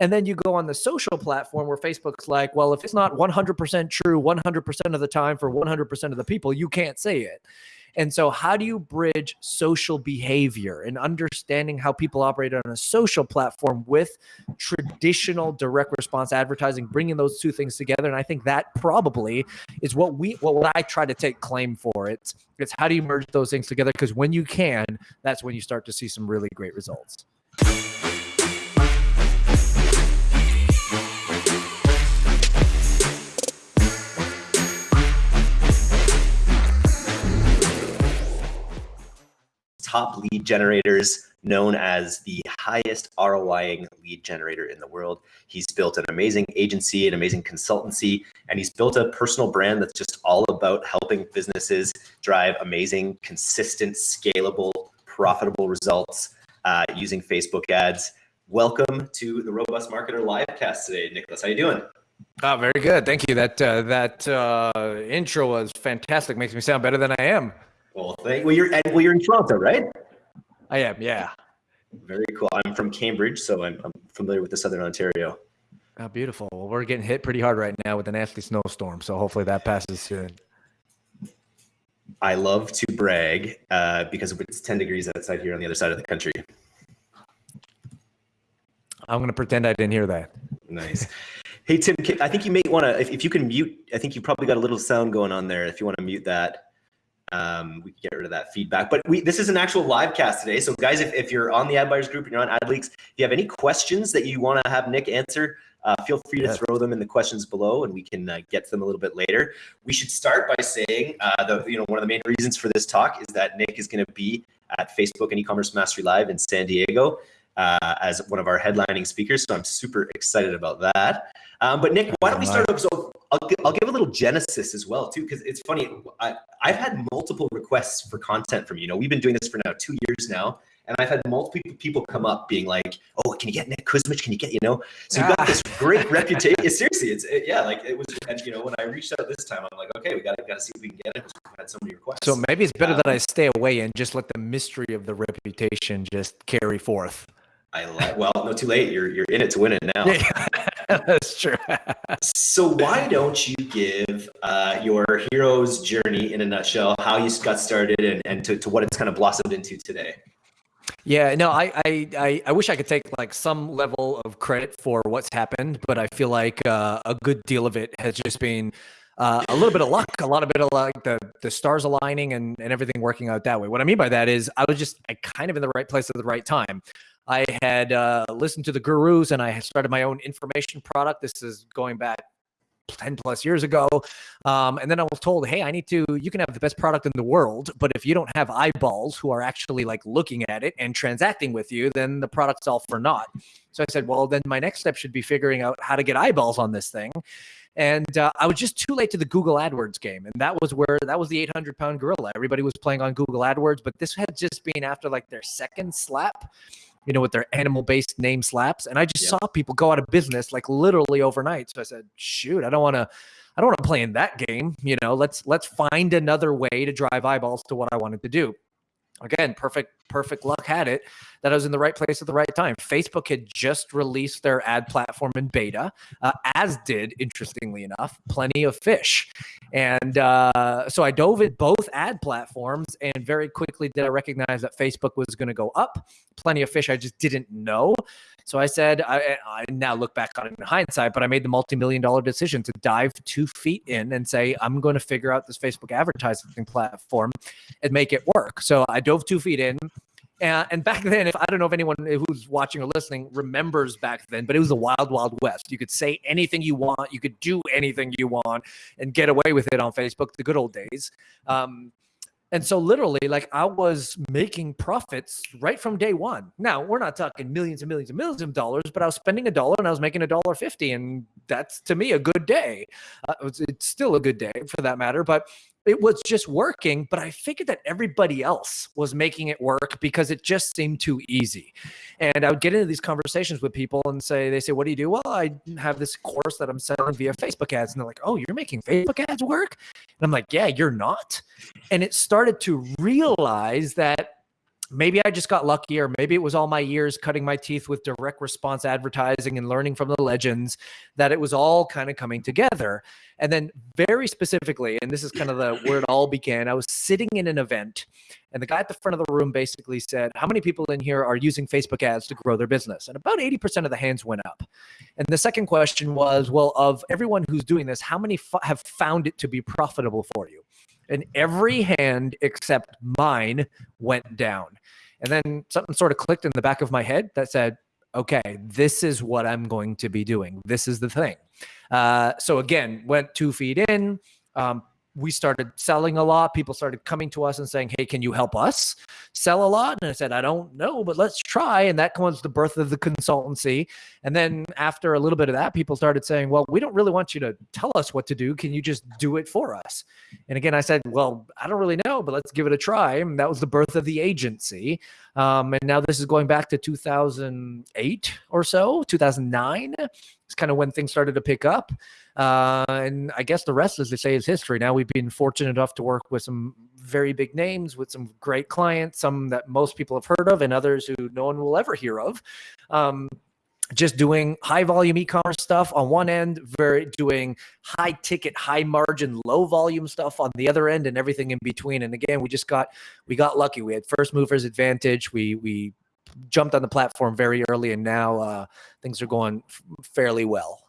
And then you go on the social platform where Facebook's like, well, if it's not 100% true 100% of the time for 100% of the people, you can't say it. And so, how do you bridge social behavior and understanding how people operate on a social platform with traditional direct response advertising, bringing those two things together? And I think that probably is what we, what, I try to take claim for. It's, it's how do you merge those things together? Because when you can, that's when you start to see some really great results. Top lead generators, known as the highest ROIing lead generator in the world. He's built an amazing agency, an amazing consultancy, and he's built a personal brand that's just all about helping businesses drive amazing, consistent, scalable, profitable results uh, using Facebook ads. Welcome to the Robust Marketer livecast today, Nicholas. How you doing? Oh, very good. Thank you. That uh, that uh, intro was fantastic. Makes me sound better than I am. Well, thank, well, you're well, you're in Toronto, right? I am. Yeah. Very cool. I'm from Cambridge, so I'm, I'm familiar with the Southern Ontario. Oh, beautiful. Well, we're getting hit pretty hard right now with a nasty snowstorm, so hopefully that passes soon. I love to brag uh, because it's 10 degrees outside here on the other side of the country. I'm going to pretend I didn't hear that. Nice. Hey, Tim, I think you may want to, if, if you can mute, I think you probably got a little sound going on there. If you want to mute that um, we can get rid of that feedback. But we this is an actual live cast today. So guys, if, if you're on the ad buyers group and you're on AdLeaks, if you have any questions that you want to have Nick answer, uh, feel free to throw them in the questions below and we can uh, get to them a little bit later. We should start by saying uh, the you know one of the main reasons for this talk is that Nick is going to be at Facebook and e-commerce mastery live in San Diego uh, as one of our headlining speakers. So I'm super excited about that. Um, but Nick, why don't we start off? So I'll, I'll give a little genesis as well too, because it's funny. I, I've had multiple requests for content from you. know, we've been doing this for now two years now, and I've had multiple people come up being like, "Oh, can you get Nick Kusmich? Can you get you know?" So you've got this great reputation. Seriously, it's it, yeah, like it was. And you know, when I reached out this time, I'm like, "Okay, we got to got to see if we can get it." Because we've had so many requests. So maybe it's better um, that I stay away and just let the mystery of the reputation just carry forth. I like. Well, no, too late. You're you're in it to win it now. That's true. so why don't you give uh, your hero's journey in a nutshell, how you got started, and and to, to what it's kind of blossomed into today? Yeah, no, I, I, I wish I could take like some level of credit for what's happened, but I feel like uh, a good deal of it has just been uh, a little bit of luck, a lot of bit of like the the stars aligning and and everything working out that way. What I mean by that is I was just I kind of in the right place at the right time. I had uh, listened to the gurus and I had started my own information product. This is going back 10 plus years ago. Um, and then I was told, hey, I need to, you can have the best product in the world, but if you don't have eyeballs who are actually like looking at it and transacting with you, then the product's all for naught. So I said, well, then my next step should be figuring out how to get eyeballs on this thing. And uh, I was just too late to the Google AdWords game. And that was where that was the 800 pound gorilla. Everybody was playing on Google AdWords, but this had just been after like their second slap you know, with their animal based name slaps. And I just saw people go out of business like literally overnight. So I said, shoot, I don't want to. I don't want to play in that game. You know, let's let's find another way to drive eyeballs to what I wanted to do again, perfect, perfect luck had it that I was in the right place at the right time. Facebook had just released their ad platform in beta, uh, as did, interestingly enough, Plenty of Fish. And uh, so I dove in both ad platforms, and very quickly did I recognize that Facebook was going to go up. Plenty of Fish, I just didn't know. So I said, I, I now look back on it in hindsight, but I made the multi-million dollar decision to dive two feet in and say, I'm going to figure out this Facebook advertising platform and make it work. So I dove two feet in. And, and back then, if I don't know if anyone who's watching or listening remembers back then, but it was the wild, wild west. You could say anything you want, you could do anything you want, and get away with it on Facebook. The good old days. Um, and so literally, like I was making profits right from day one. Now we're not talking millions and millions and millions of dollars, but I was spending a dollar and I was making a dollar fifty, and that's to me a good day. Uh, it's, it's still a good day for that matter, but it was just working, but I figured that everybody else was making it work because it just seemed too easy. And I would get into these conversations with people and say, they say, what do you do? Well, I have this course that I'm selling via Facebook ads. And they're like, oh, you're making Facebook ads work? And I'm like, yeah, you're not. And it started to realize that maybe I just got lucky, or maybe it was all my years cutting my teeth with direct response advertising and learning from the legends that it was all kind of coming together. And then, very specifically, and this is kind of the where it all began, I was sitting in an event, and the guy at the front of the room basically said, How many people in here are using Facebook ads to grow their business? And about 80% of the hands went up. And the second question was, Well, of everyone who's doing this, how many have found it to be profitable for you? And every hand except mine went down. And then something sort of clicked in the back of my head that said, okay, this is what I'm going to be doing. This is the thing. Uh, so again, went two feet in, um, we started selling a lot. People started coming to us and saying, Hey, can you help us sell a lot? And I said, I don't know, but let's try. And that was the birth of the consultancy. And then after a little bit of that, people started saying, Well, we don't really want you to tell us what to do. Can you just do it for us? And again, I said, Well, I don't really know, but let's give it a try. And that was the birth of the agency. Um, and now this is going back to 2008 or so, 2009. It's kind of when things started to pick up. Uh, and I guess the rest, as they say, is history. Now we've been fortunate enough to work with some very big names, with some great clients, some that most people have heard of, and others who no one will ever hear of. Um, just doing high volume e-commerce stuff on one end, very doing high ticket, high margin, low volume stuff on the other end, and everything in between. And again, we just got we got lucky. We had first movers advantage. We we jumped on the platform very early, and now uh, things are going fairly well.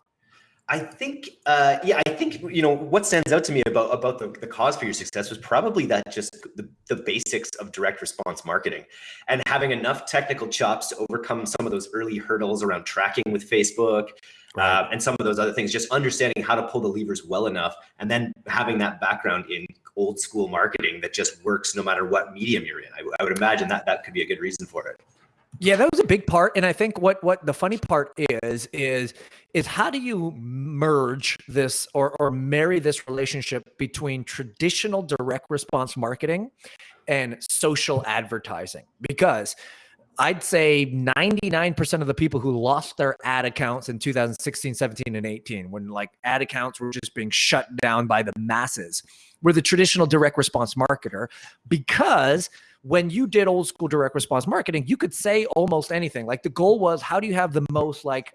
I think, uh, yeah, I think you know what stands out to me about about the, the cause for your success was probably that just the, the basics of direct response marketing, and having enough technical chops to overcome some of those early hurdles around tracking with Facebook, right. uh, and some of those other things. Just understanding how to pull the levers well enough, and then having that background in old school marketing that just works no matter what medium you're in. I, I would imagine that that could be a good reason for it. Yeah, that was a big part, and I think what what the funny part is is is how do you merge this or or marry this relationship between traditional direct response marketing and social advertising? Because I'd say 99% of the people who lost their ad accounts in 2016, 17, and 18, when like ad accounts were just being shut down by the masses, were the traditional direct response marketer because when you did old school direct response marketing, you could say almost anything. Like the goal was, how do you have the most like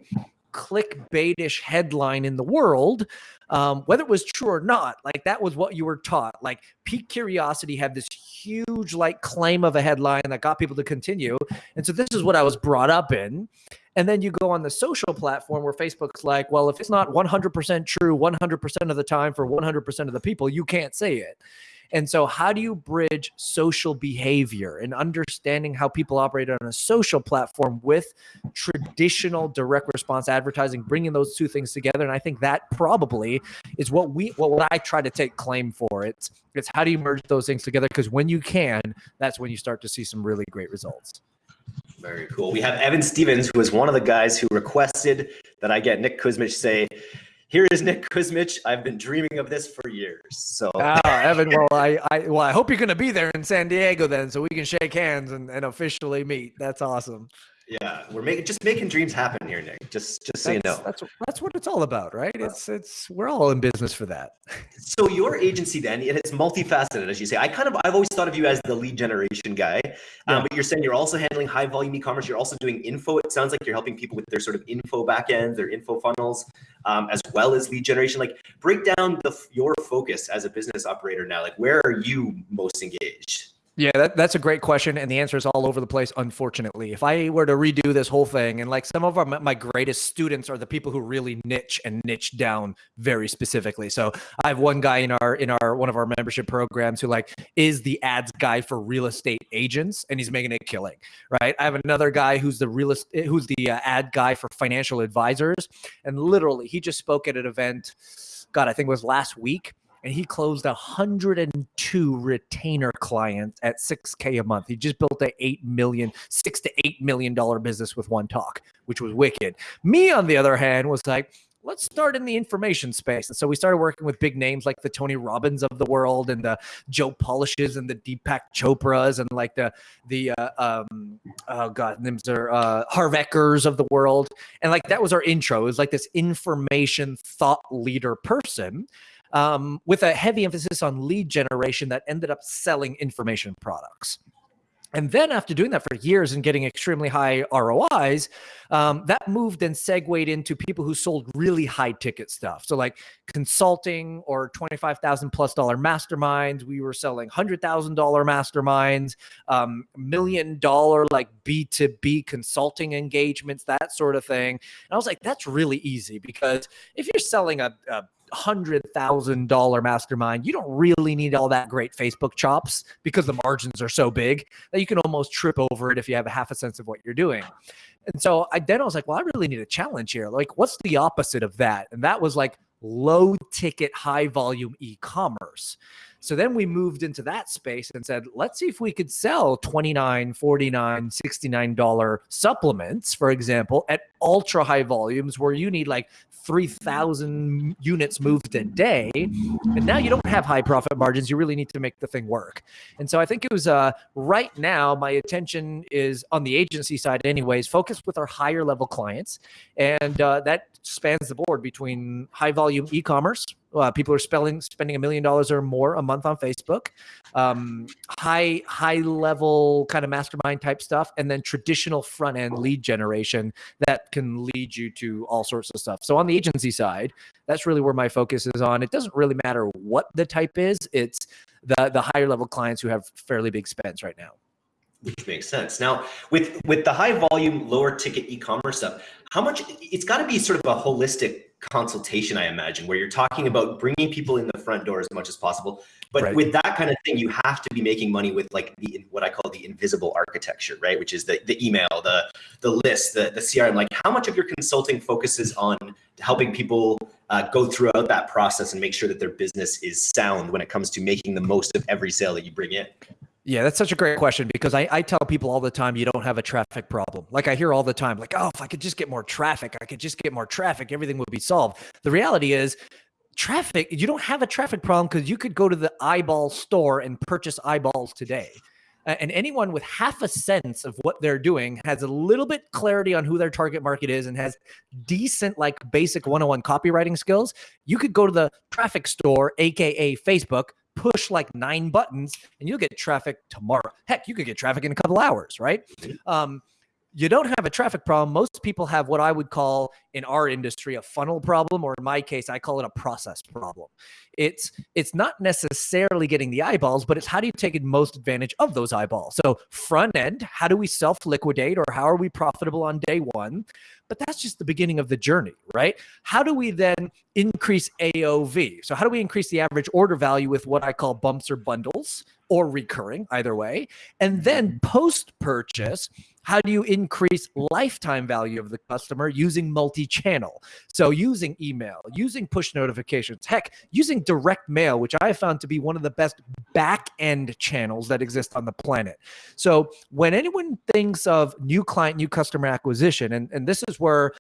clickbaitish headline in the world, um, whether it was true or not. Like that was what you were taught. Like pique curiosity had this huge like claim of a headline that got people to continue. And so this is what I was brought up in. And then you go on the social platform where Facebook's like, well, if it's not 100% true 100% of the time for 100% of the people, you can't say it. And so, how do you bridge social behavior and understanding how people operate on a social platform with traditional direct response advertising, bringing those two things together? And I think that probably is what we, what, I try to take claim for. It's, it's how do you merge those things together? Because when you can, that's when you start to see some really great results. Very cool. We have Evan Stevens, who is one of the guys who requested that I get Nick Kusmich say, here is Nick Kusmich. I've been dreaming of this for years. So, ah, Evan, well, I, I, well, I hope you're going to be there in San Diego then, so we can shake hands and, and officially meet. That's awesome. Yeah, we're making just making dreams happen here, Nick. Just just so that's, you know. That's that's what it's all about, right? It's it's we're all in business for that. So your agency then, it's multifaceted, as you say. I kind of I've always thought of you as the lead generation guy, um, yeah. um, but you're saying you're also handling high volume e-commerce. You're also doing info. It sounds like you're helping people with their sort of info backends, their info funnels, um, as well as lead generation. Like break down the your focus as a business operator now. Like where are you most engaged? Yeah, that, that's a great question, and the answer is all over the place. Unfortunately, if I were to redo this whole thing, and like some of our my greatest students are the people who really niche and niche down very specifically. So I have one guy in our in our one of our membership programs who like is the ads guy for real estate agents, and he's making a killing. Right. I have another guy who's the real who's the uh, ad guy for financial advisors, and literally he just spoke at an event. God, I think it was last week and he closed 102 retainer clients at 6k a month. He just built a 8 million, 6 to 8 million dollar business with one talk, which was wicked. Me on the other hand was like, let's start in the information space. And so we started working with big names like the Tony Robbins of the world and the Joe Polishes and the Deepak Chopras and like the the uh, um, oh god names are uh, Harv Ekers of the world. And like that was our intro. It was like this information thought leader person um, with a heavy emphasis on lead generation that ended up selling information products. And then after doing that for years and getting extremely high ROIs, um, that moved and segued into people who sold really high ticket stuff. So like consulting or 25,000 plus dollar masterminds. We were selling $100,000 masterminds, um, million dollar like B2B consulting engagements, that sort of thing. And I was like, that's really easy because if you're selling a, a hundred thousand dollar mastermind, you don't really need all that great Facebook chops because the margins are so big that you can almost trip over it if you have a half a sense of what you're doing. And so I then I was like, well, I really need a challenge here. Like, what's the opposite of that? And that was like low ticket, high volume e-commerce. So then we moved into that space and said, let's see if we could sell 29, 49, 69 dollar supplements, for example, at ultra high volumes where you need like 3,000 units moved a day. And now you don't have high profit margins. You really need to make the thing work. And so I think it was uh, right now, my attention is on the agency side, anyways, focused with our higher level clients. And uh, that spans the board between high volume e commerce, uh, people are spelling, spending a million dollars or more a month on Facebook, um, high high level kind of mastermind type stuff, and then traditional front end lead generation that can lead you to all sorts of stuff. So on the agency side, that's really where my focus is on. It doesn't really matter what the type is; it's the the higher level clients who have fairly big spends right now which makes sense. Now, with with the high volume, lower ticket e-commerce stuff, how much? It's got to be sort of a holistic consultation, I imagine, where you're talking about bringing people in the front door as much as possible. But right. with that kind of thing, you have to be making money with like the what I call the invisible architecture, right? Which is the the email, the the list, the the CRM. Like, how much of your consulting focuses on helping people uh, go throughout that process and make sure that their business is sound when it comes to making the most of every sale that you bring in? Yeah, that's such a great question because I, I tell people all the time you don't have a traffic problem. Like I hear all the time, like, oh, if I could just get more traffic, I could just get more traffic, everything would be solved. The reality is, traffic, you don't have a traffic problem because you could go to the eyeball store and purchase eyeballs today. And anyone with half a sense of what they're doing has a little bit clarity on who their target market is and has decent, like basic 101 copywriting skills. You could go to the traffic store, AKA Facebook, push like nine buttons and you'll get traffic tomorrow. Heck, you could get traffic in a couple hours, right? Um, you don't have a traffic problem. Most people have what I would call in our industry a funnel problem, or in my case, I call it a process problem. It's it's not necessarily getting the eyeballs, but it's how do you take most advantage of those eyeballs? So front end, how do we self liquidate, or how are we profitable on day one? But that's just the beginning of the journey, right? How do we then increase AOV? So how do we increase the average order value with what I call bumps or bundles or recurring, either way? And then mm-hmm. post purchase how do you increase lifetime value of the customer using multi-channel? So using email, using push notifications, heck, using direct mail, which I have found to be one of the best back-end channels that exist on the planet. So when anyone thinks of new client, new customer acquisition, and, and this is where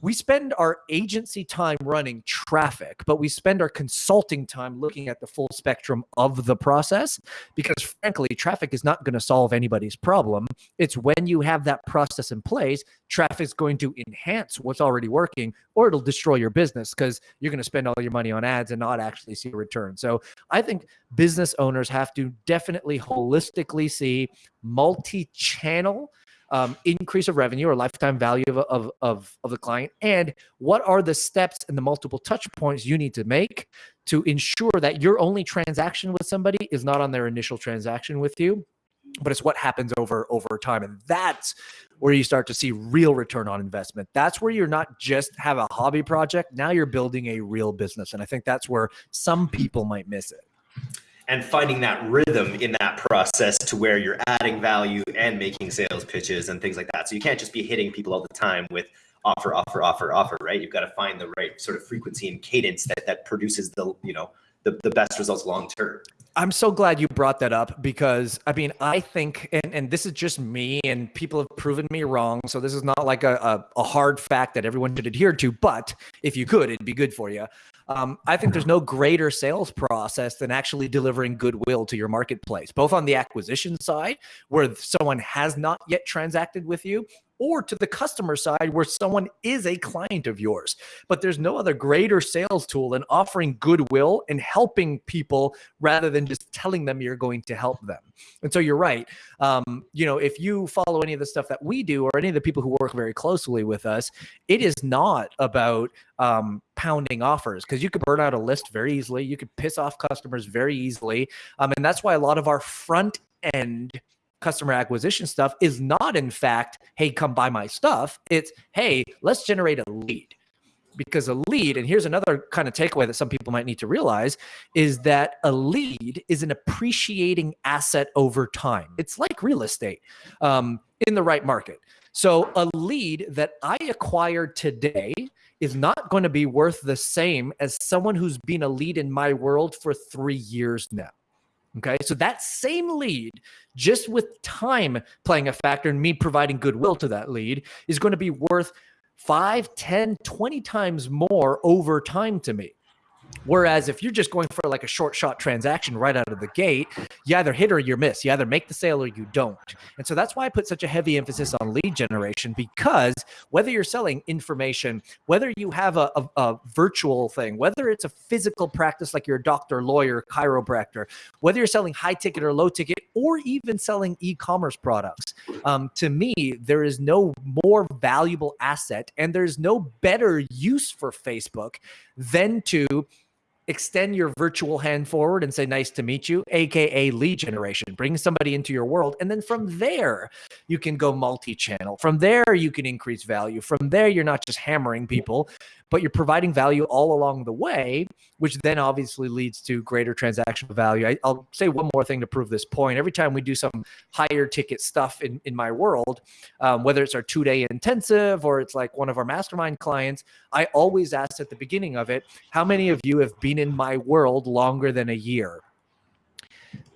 we spend our agency time running traffic, but we spend our consulting time looking at the full spectrum of the process because frankly, traffic is not going to solve anybody's problem. It's when you have that process in place, traffic is going to enhance what's already working or it'll destroy your business because you're going to spend all your money on ads and not actually see a return. So I think business owners have to definitely holistically see multi-channel um, increase of revenue or lifetime value of, of, of, of the client? And what are the steps and the multiple touch points you need to make to ensure that your only transaction with somebody is not on their initial transaction with you, but it's what happens over over time. And that's where you start to see real return on investment. That's where you're not just have a hobby project. Now you're building a real business. And I think that's where some people might miss it and finding that rhythm in that process to where you're adding value and making sales pitches and things like that. So you can't just be hitting people all the time with offer, offer, offer, offer, right? You've got to find the right sort of frequency and cadence that that produces the, you know, the, the best results long term. I'm so glad you brought that up because I mean, I think, and, and this is just me, and people have proven me wrong. So this is not like a, a, a hard fact that everyone should adhere to, but if you could, it'd be good for you. Um, I think there's no greater sales process than actually delivering goodwill to your marketplace, both on the acquisition side, where someone has not yet transacted with you, or to the customer side where someone is a client of yours. But there's no other greater sales tool than offering goodwill and helping people rather than just telling them you're going to help them. And so you're right. Um, you know, if you follow any of the stuff that we do or any of the people who work very closely with us, it is not about um, pounding offers because you could burn out a list very easily. You could piss off customers very easily. Um, and that's why a lot of our front end customer acquisition stuff is not in fact hey come buy my stuff it's hey let's generate a lead because a lead and here's another kind of takeaway that some people might need to realize is that a lead is an appreciating asset over time. It's like real estate um, in the right market. So a lead that i acquired today is not going to be worth the same as someone who's been a lead in my world for three years now. Okay. So that same lead, just with time playing a factor and me providing goodwill to that lead, is going to be worth five, 10, 20 times more over time to me. Whereas if you're just going for like a short shot transaction right out of the gate, you either hit or you miss. You either make the sale or you don't. And so that's why I put such a heavy emphasis on lead generation because whether you're selling information, whether you have a, a, a virtual thing, whether it's a physical practice like you're a doctor, lawyer, chiropractor, whether you're selling high ticket or low ticket, or even selling e-commerce products, um, to me, there is no more valuable asset and there's no better use for Facebook than to extend your virtual hand forward and say, nice to meet you, AKA lead generation. Bring somebody into your world. And then from there, you can go multi channel. From there, you can increase value. From there, you're not just hammering people, but you're providing value all along the way, which then obviously leads to greater transactional value. I, will say one more thing to prove this point. Every time we do some higher ticket stuff in, in my world, um, whether it's our two day intensive or it's like one of our mastermind clients, I always ask at the beginning of it, how many of you have been in my world longer than a year?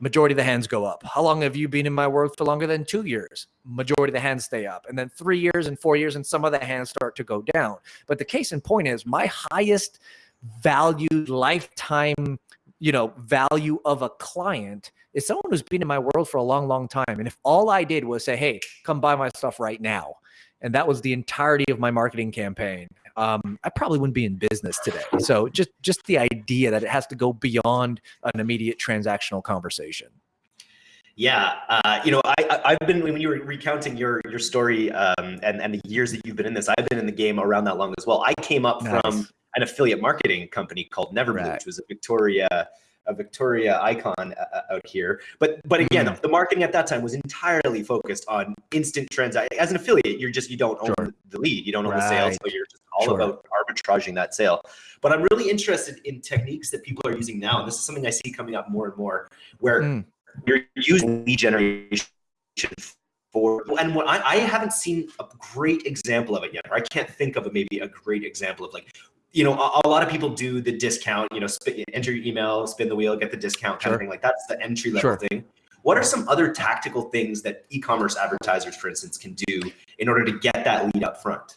Majority of the hands go up. How long have you been in my world for longer than two years? Majority of the hands stay up. And then three years and four years, and some of the hands start to go down. But the case in point is my highest valued lifetime, you know, value of a client is someone who's been in my world for a long, long time. And if all I did was say, hey, come buy my stuff right now, and that was the entirety of my marketing campaign um, I probably wouldn't be in business today. So just just the idea that it has to go beyond an immediate transactional conversation. Yeah, uh, you know, I, I've been when you were recounting your your story um, and and the years that you've been in this, I've been in the game around that long as well. I came up nice. from an affiliate marketing company called Neverblue, right. which was a Victoria a Victoria icon uh, uh, out here. But but again, mm. the marketing at that time was entirely focused on instant transaction. As an affiliate, you're just you don't own sure. the lead, you don't own right. the sales, so you're just all sure. about arbitraging that sale. But I'm really interested in techniques that people are using now, and this is something I see coming up more and more, where mm. you're using lead generation for and what I, I haven't seen a great example of it yet or i can't think of a, maybe a great example of like you know, a, a, lot of people do the discount, you know, spin, enter your email, spin the wheel, get the discount kind sure. of thing. Like that's the entry level sure. thing. What are some other tactical things that e-commerce advertisers, for instance, can do in order to get that lead up front?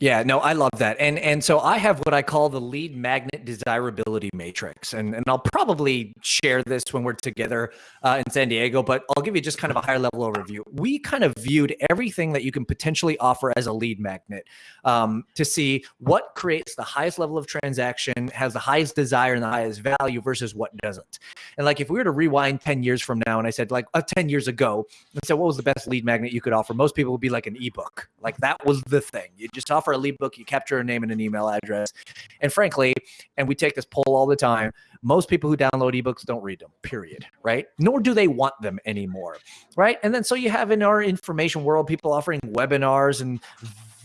Yeah, no, I love that. And and so I have what I call the lead magnet desirability matrix. And, and I'll probably share this when we're together uh, in San Diego, but I'll give you just kind of a higher level overview. We kind of viewed everything that you can potentially offer as a lead magnet um, to see what creates the highest level of transaction, has the highest desire and the highest value versus what doesn't. And like if we were to rewind 10 years from now and I said like uh, 10 years ago, and said, what was the best lead magnet you could offer? Most people would be like an ebook. Like that was the thing. You just offer a lead book, you capture a name and an email address. And frankly, and we take this poll all the time, most people who download ebooks don't read them, period, right? Nor do they want them anymore, right? And then so you have in our information world people offering webinars and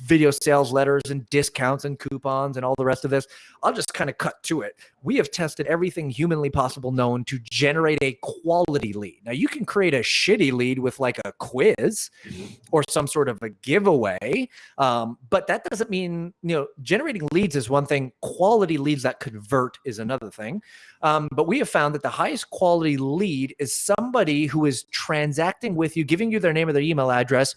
video sales letters and discounts and coupons and all the rest of this. I'll just kind of cut to it. We have tested everything humanly possible known to generate a quality lead. Now, you can create a shitty lead with like a quiz mm-hmm. or some sort of a giveaway, um, but that doesn't mean, you know, generating leads is one thing, quality leads that convert is another thing. Um, but we have found that the highest quality lead is somebody who is transacting with you, giving you their name or their email address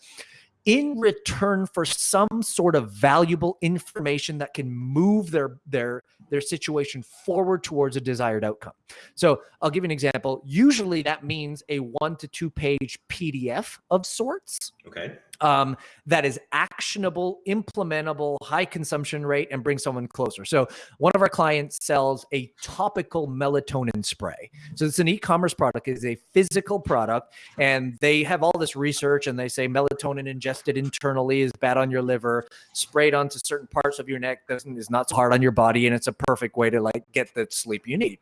in return for some sort of valuable information that can move their their their situation forward towards a desired outcome. So I'll give you an example. Usually that means a one to two page PDF of sorts. Okay. Um, that is actionable, implementable, high consumption rate, and bring someone closer. So, one of our clients sells a topical melatonin spray. So, it's an e commerce product, it's a physical product, and they have all this research and they say melatonin ingested internally is bad on your liver, sprayed onto certain parts of your neck doesn't is not so hard on your body, and it's a perfect way to like get the sleep you need.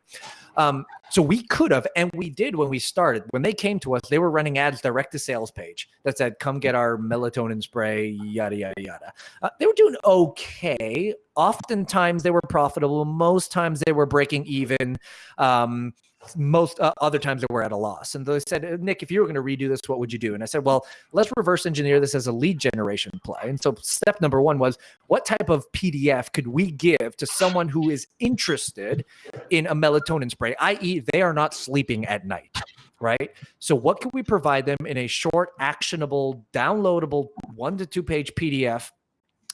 Um, so we could have, and we did when we started. When they came to us, they were running ads direct to sales page that said, "Come get our melatonin spray." Yada yada yada. Uh, they were doing okay. Oftentimes they were profitable. Most times they were breaking even. Um, most uh, other times they were at a loss. And they said, uh, Nick, if you were going to redo this, what would you do? And I said, well, let's reverse engineer this as a lead generation play. And so step number one was what type of PDF could we give to someone who is interested in a melatonin spray, i.e., they are not sleeping at night. Right. So, what can we provide them in a short, actionable, downloadable one to two page PDF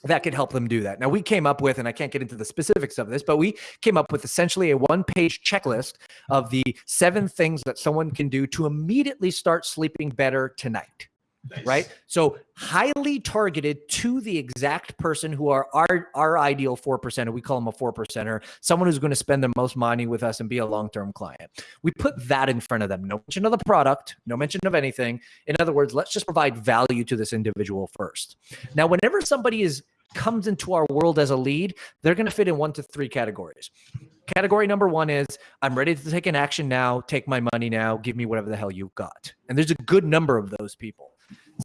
that could help them do that. Now, we came up with, and I can't get into the specifics of this, but we came up with essentially a one page checklist of the seven things that someone can do to immediately start sleeping better tonight. Nice. Right. So highly targeted to the exact person who are our, our ideal four percenter. We call them a four percenter, someone who's going to spend the most money with us and be a long term client. We put that in front of them. No mention of the product, no mention of anything. In other words, let's just provide value to this individual first. Now, whenever somebody is comes into our world as a lead, they're going to fit in one to three categories. Category number one is I'm ready to take an action now, take my money now, give me whatever the hell you've got. And there's a good number of those people.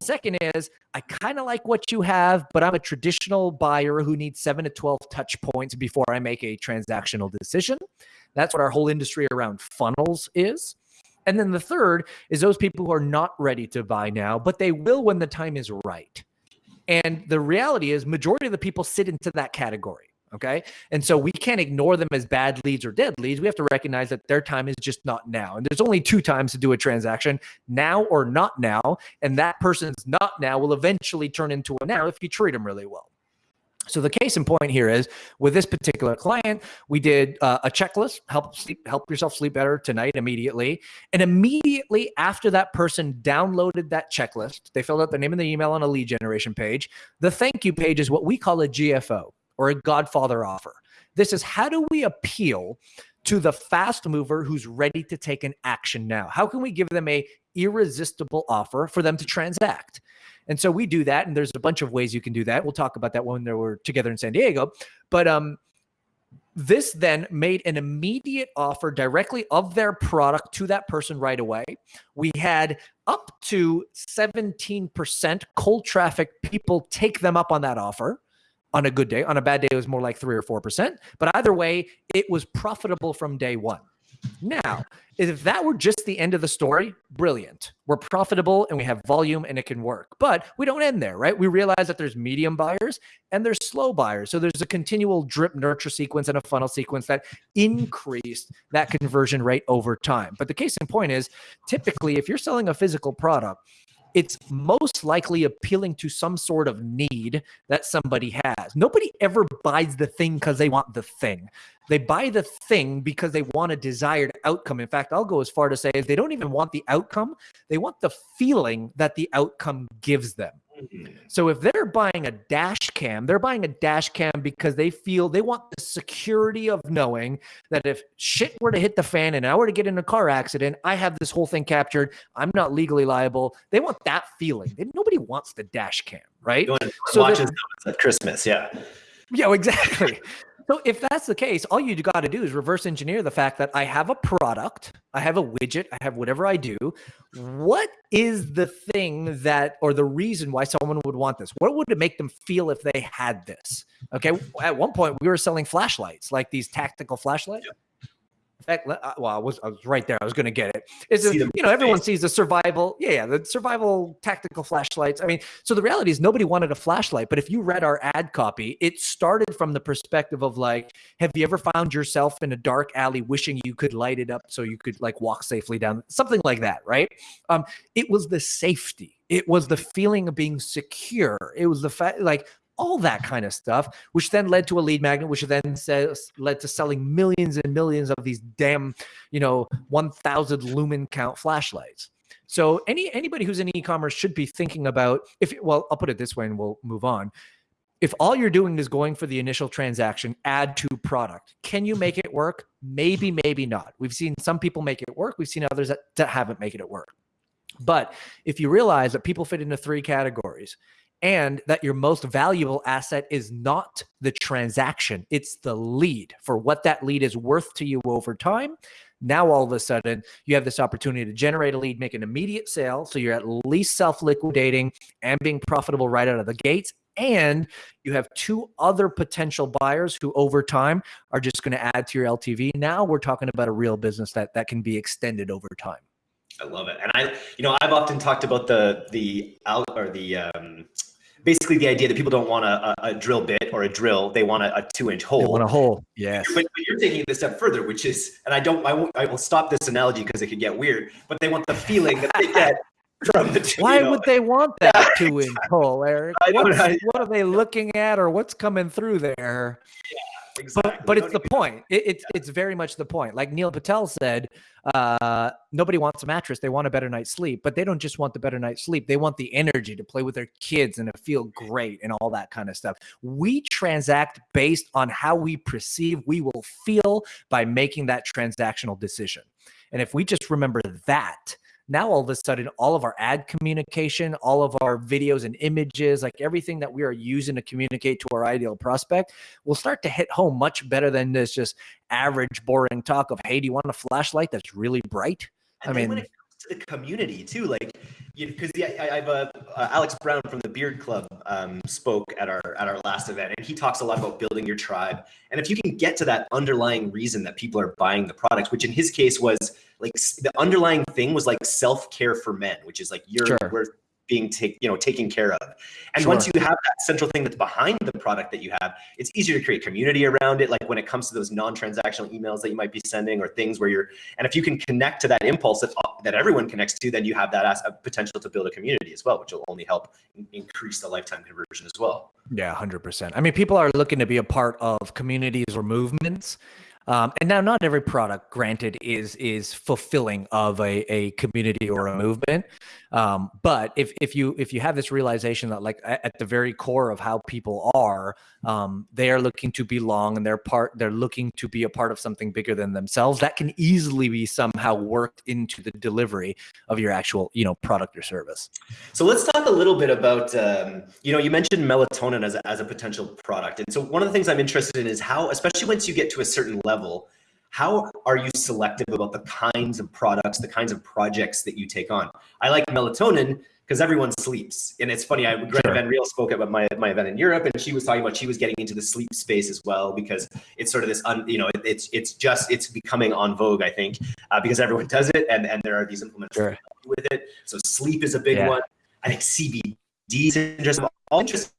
Second is I kind of like what you have, but I'm a traditional buyer who needs seven to 12 touch points before I make a transactional decision. That's what our whole industry around funnels is. And then the third is those people who are not ready to buy now, but they will when the time is right. And the reality is, majority of the people sit into that category. Okay. And so we can't ignore them as bad leads or dead leads. We have to recognize that their time is just not now. And there's only two times to do a transaction now or not now. And that person's not now will eventually turn into a now if you treat them really well. So the case in point here is with this particular client, we did uh, a checklist, help sleep, help yourself sleep better tonight immediately. And immediately after that person downloaded that checklist, they filled out their name and the email on a lead generation page. The thank you page is what we call a GFO or a Godfather offer. This is how do we appeal to the fast mover who's ready to take an action now? How can we give them a irresistible offer for them to transact? And so we do that, and there's a bunch of ways you can do that. We'll talk about that when we're together in San Diego. But um, this then made an immediate offer directly of their product to that person right away. We had up to 17% cold traffic people take them up on that offer on a good day. On a bad day, it was more like three or 4%. But either way, it was profitable from day one. Now, if that were just the end of the story, brilliant. We're profitable and we have volume and it can work. But we don't end there, right? We realize that there's medium buyers and there's slow buyers. So there's a continual drip nurture sequence and a funnel sequence that increased that conversion rate over time. But the case in point is typically, if you're selling a physical product, it's most likely appealing to some sort of need that somebody has. Nobody ever buys the thing because they want the thing. They buy the thing because they want a desired outcome. In fact, I'll go as far to say they don't even want the outcome, they want the feeling that the outcome gives them. Mm-hmm. So if they're buying a dash cam, they're buying a dash cam because they feel they want the security of knowing that if shit were to hit the fan and I were to get in a car accident, I have this whole thing captured. I'm not legally liable. They want that feeling. Nobody wants the dash cam, right? So watches at Christmas, yeah. Yeah, exactly. So if that's the case, all you got to do is reverse engineer the fact that I have a product, I have a widget, I have whatever I do. What is the thing that, or the reason why someone would want this? What would it make them feel if they had this? Okay. At one point, we were selling flashlights, like these tactical flashlights. Fact, uh, well, I was, I was right there. I was going to get it. Is you know, everyone face. sees the survival. Yeah, yeah, the survival tactical flashlights. I mean, so the reality is nobody wanted a flashlight. But if you read our ad copy, it started from the perspective of like, have you ever found yourself in a dark alley wishing you could light it up so you could like walk safely down, something like that, right? Um, it was the safety. It was the feeling of being secure. It was the fact, like, all that kind of stuff, which then led to a lead magnet, which then says, led to selling millions and millions of these damn, you know, 1000 lumen count flashlights. So any anybody who's in e-commerce should be thinking about if well, I'll put it this way and we'll move on. If all you're doing is going for the initial transaction, add to product, can you make it work? Maybe, maybe not. We've seen some people make it work. We've seen others that, that haven't made it work. But if you realize that people fit into three categories and that your most valuable asset is not the transaction, it's the lead for what that lead is worth to you over time. Now, all of a sudden, you have this opportunity to generate a lead, make an immediate sale. So you're at least self liquidating and being profitable right out of the gates. And you have two other potential buyers who, over time, are just going to add to your LTV. Now we're talking about a real business that, that can be extended over time. I love it. And I, you know, I've often talked about the, the, or the, um, basically the idea that people don't want a, a, drill bit or a drill; they want a, a two-inch hole. They want a hole, yes. But, but, you're taking it a step further, which is, and I don't, I, won't, I will stop this analogy because it could get weird. But they want the feeling that they get from the. Two, Why you know, would they want that two-inch hole, Eric? What, what are they looking at, or what's coming through there? Yeah. Exactly. But, but it's the point. It, it's yeah. it's very much the point. Like Neil Patel said, uh, nobody wants a mattress. They want a better night's sleep, but they don't just want the better night's sleep. They want the energy to play with their kids and to feel great and all that kind of stuff. We transact based on how we perceive we will feel by making that transactional decision. And if we just remember that, now all of a sudden all of our ad communication all of our videos and images like everything that we are using to communicate to our ideal prospect will start to hit home much better than this just average boring talk of hey do you want a flashlight that's really bright and i mean when it comes to the community too. Like, because you know, I, I, have uh, uh, Alex Brown from the Beard Club um, spoke at our at our last event, and he talks a lot about building your tribe. And if you can get to that underlying reason that people are buying the products, which in his case was like the underlying thing was like self care for men, which is like you're sure being take, you know taken care of. And sure. once you have that central thing that's behind the product that you have, it's easier to create community around it. Like when it comes to those non-transactional emails that you might be sending or things where you're, and if you can connect to that impulse that, uh, that everyone connects to, then you have that as a potential to build a community as well, which will only help increase the lifetime conversion as well. Yeah, 100%. I mean, people are looking to be a part of communities or movements. Um, and now, not every product, granted, is is fulfilling of a, a community or a movement. Um, but if if you if you have this realization that like at the very core of how people are, um, they are looking to belong and they're part they're looking to be a part of something bigger than themselves. That can easily be somehow worked into the delivery of your actual you know product or service. So let's talk a little bit about um, you know you mentioned melatonin as a, as a potential product, and so one of the things I'm interested in is how, especially once you get to a certain level level, how are you selective about the kinds of products, the kinds of projects that you take on? I like melatonin because everyone sleeps. And it's funny, I Greta sure. Van Riel spoke at my, my event in Europe and she was talking about she was getting into the sleep space as well because it's sort of this, un, you know, it's it's just, it's becoming on vogue, I think, uh, because everyone does it and, and there are these implements sure. with it. So sleep is a big yeah. one. I think CBD is interesting. All interested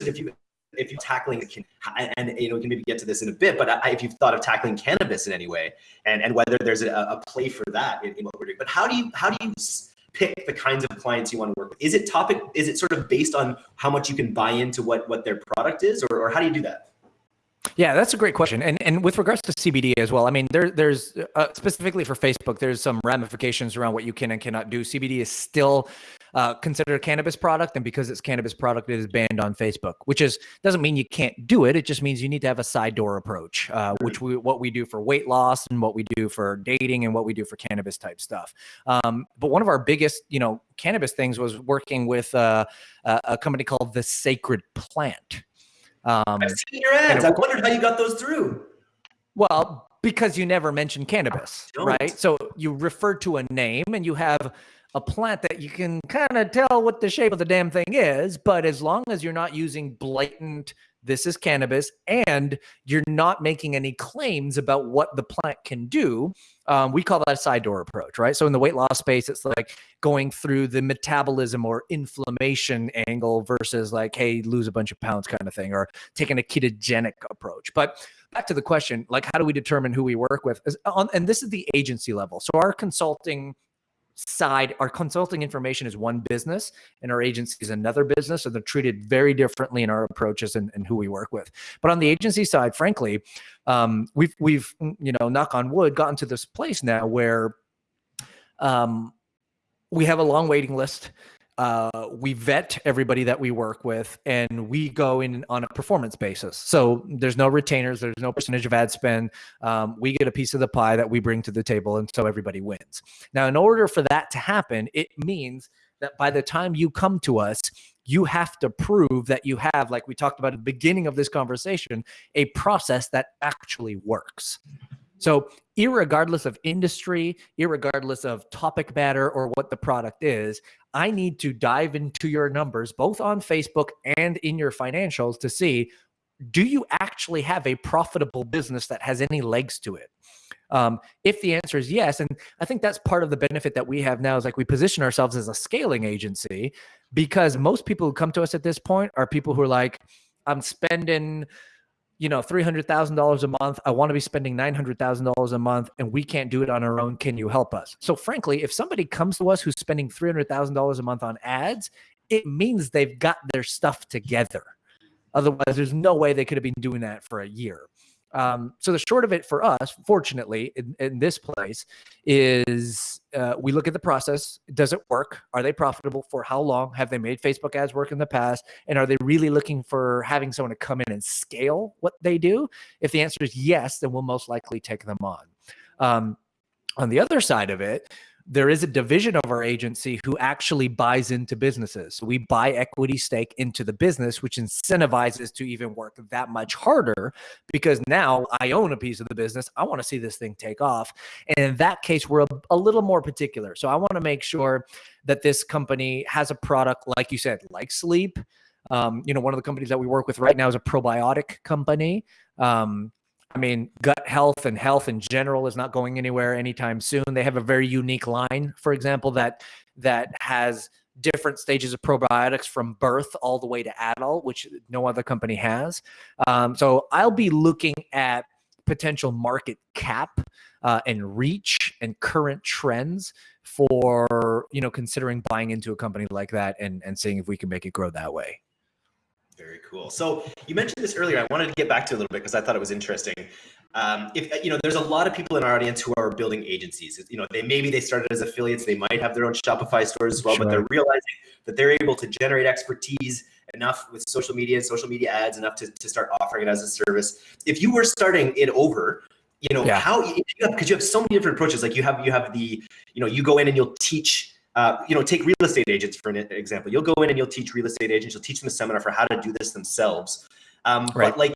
if you if you're tackling and, you know we can maybe get to this in a bit, but I, if you've thought of tackling cannabis in any way, and and whether there's a, a play for that in, in, what we're doing, but how do you how do you pick the kinds of clients you want to work with? Is it topic? Is it sort of based on how much you can buy into what what their product is, or, or how do you do that? Yeah, that's a great question. And and with regards to CBD as well, I mean, there there's uh, specifically for Facebook, there's some ramifications around what you can and cannot do. CBD is still uh, considered a cannabis product, and because it's cannabis product, it is banned on Facebook. Which is doesn't mean you can't do it. It just means you need to have a side door approach, uh, which we what we do for weight loss and what we do for dating and what we do for cannabis type stuff. Um, but one of our biggest, you know, cannabis things was working with uh, a company called The Sacred Plant. Um, I've seen your ads. I wondered how you got those through. Well, because you never mentioned cannabis, right? So you refer to a name and you have a plant that you can kind of tell what the shape of the damn thing is, but as long as you're not using blatant this is cannabis and you're not making any claims about what the plant can do. Um, we call that a side door approach right? So in the weight loss space it's like going through the metabolism or inflammation angle versus like hey lose a bunch of pounds kind of thing or taking a ketogenic approach. But back to the question like how do we determine who we work with? And this is the agency level. So our consulting side, our consulting information is one business and our agency is another business. So they're treated very differently in our approaches and, and who we work with. But on the agency side, frankly, um, we've, we've, you know, knock on wood, gotten to this place now where um, we have a long waiting list. Uh, we vet everybody that we work with and we go in on a performance basis. So there's no retainers, there's no percentage of ad spend. Um, we get a piece of the pie that we bring to the table, and so everybody wins. Now, in order for that to happen, it means that by the time you come to us, you have to prove that you have, like we talked about at the beginning of this conversation, a process that actually works. So, regardless of industry, regardless of topic matter or what the product is, I need to dive into your numbers, both on Facebook and in your financials, to see do you actually have a profitable business that has any legs to it? Um, if the answer is yes, and I think that's part of the benefit that we have now is like we position ourselves as a scaling agency because most people who come to us at this point are people who are like, I'm spending you know, $300,000 a month. I want to be spending $900,000 a month and we can't do it on our own. Can you help us? So, frankly, if somebody comes to us who's spending $300,000 a month on ads, it means they've got their stuff together. Otherwise, there's no way they could have been doing that for a year. Um, so the short of it for us, fortunately, in, in this place, is uh, we look at the process. Does it work? Are they profitable? For how long? Have they made Facebook ads work in the past? And are they really looking for having someone to come in and scale what they do? If the answer is yes, then we'll most likely take them on. Um, on the other side of it, there is a division of our agency who actually buys into businesses. So we buy equity stake into the business, which incentivizes to even work that much harder because now I own a piece of the business. I want to see this thing take off. And in that case, we're a, a little more particular. So I want to make sure that this company has a product, like you said, like sleep. Um, you know, one of the companies that we work with right now is a probiotic company. Um, I mean, gut health and health in general is not going anywhere anytime soon. They have a very unique line, for example, that that has different stages of probiotics from birth all the way to adult, which no other company has. Um, so I'll be looking at potential market cap uh, and reach and current trends for you know considering buying into a company like that and and seeing if we can make it grow that way. Very cool. So you mentioned this earlier. I wanted to get back to a little bit because I thought it was interesting. Um, if you know, there's a lot of people in our audience who are building agencies. You know, they maybe they started as affiliates. They might have their own Shopify stores as well, sure. but they're realizing that they're able to generate expertise enough with social media and social media ads enough to, to start offering it as a service. If you were starting it over, you know, yeah. how because you have so many different approaches. Like you have you have the you know you go in and you'll teach uh, you know, take real estate agents for an example. You'll go in and you'll teach real estate agents. You'll teach them a seminar for how to do this themselves. Um, right. But like,